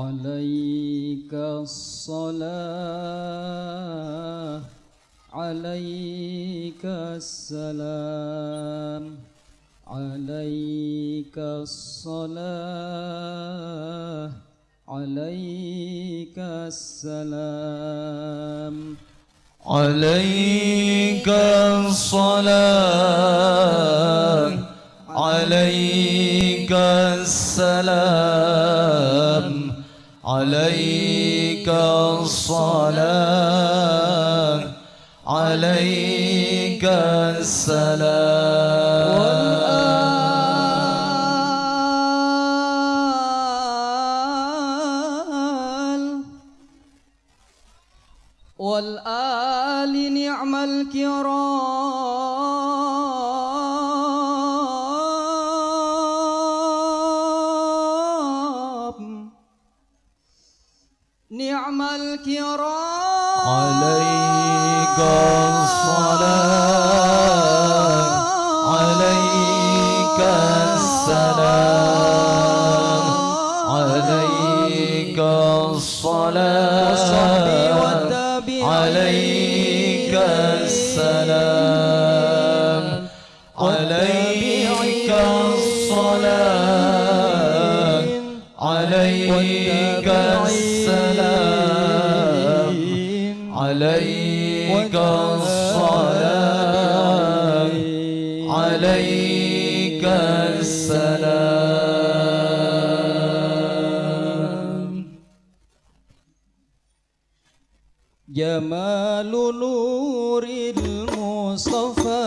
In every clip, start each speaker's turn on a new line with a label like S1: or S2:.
S1: عليك الصلاة عليك السلام عليك الصلاة عليك السلام.
S2: عليك الصلاة عليك السلام. عليك الصلاة عليك السلام.
S1: والآل نعم الكرام. نعم الكرام.
S2: عليك الصلاة عليك السلام. الصلاة عليك السلام.
S1: جمال نور المصطفى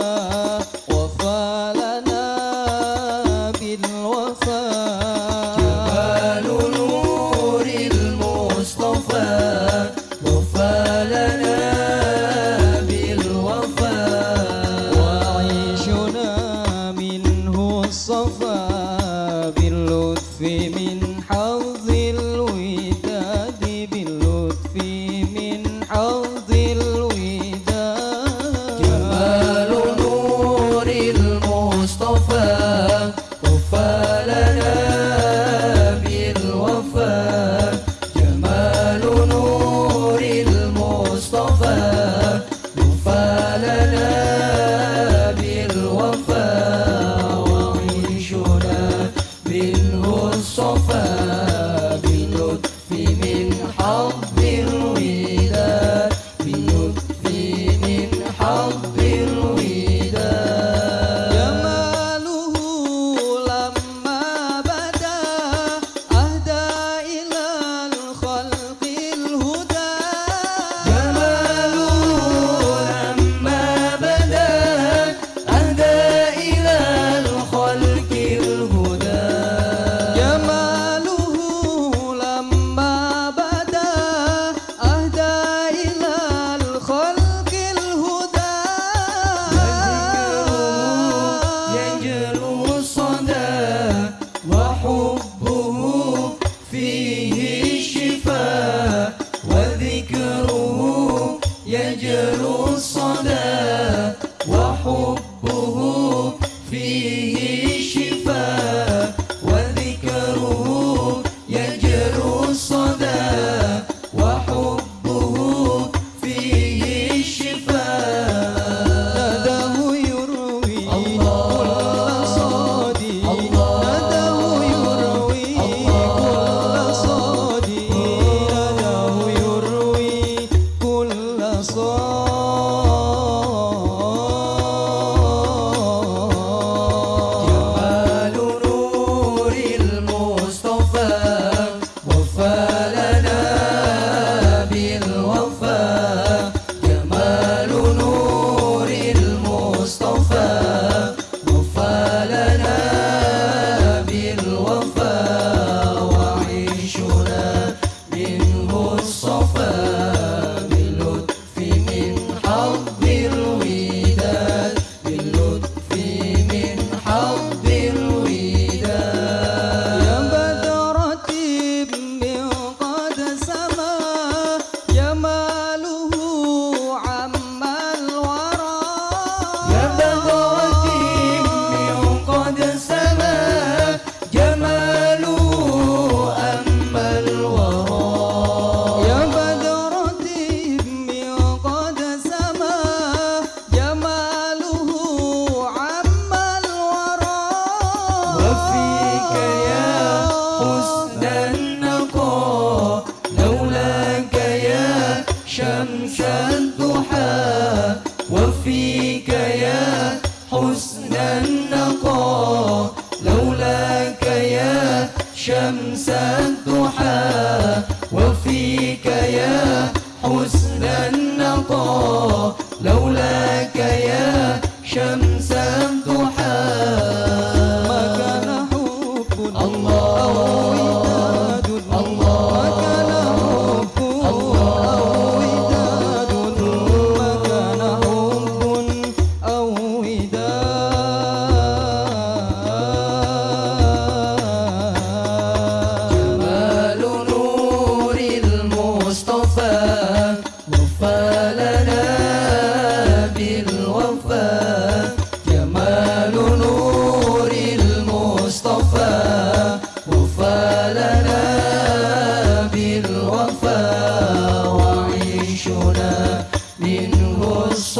S1: شمس الضحى وفيك يا حسن النقاء لولاك يا شمس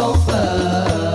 S1: sofa.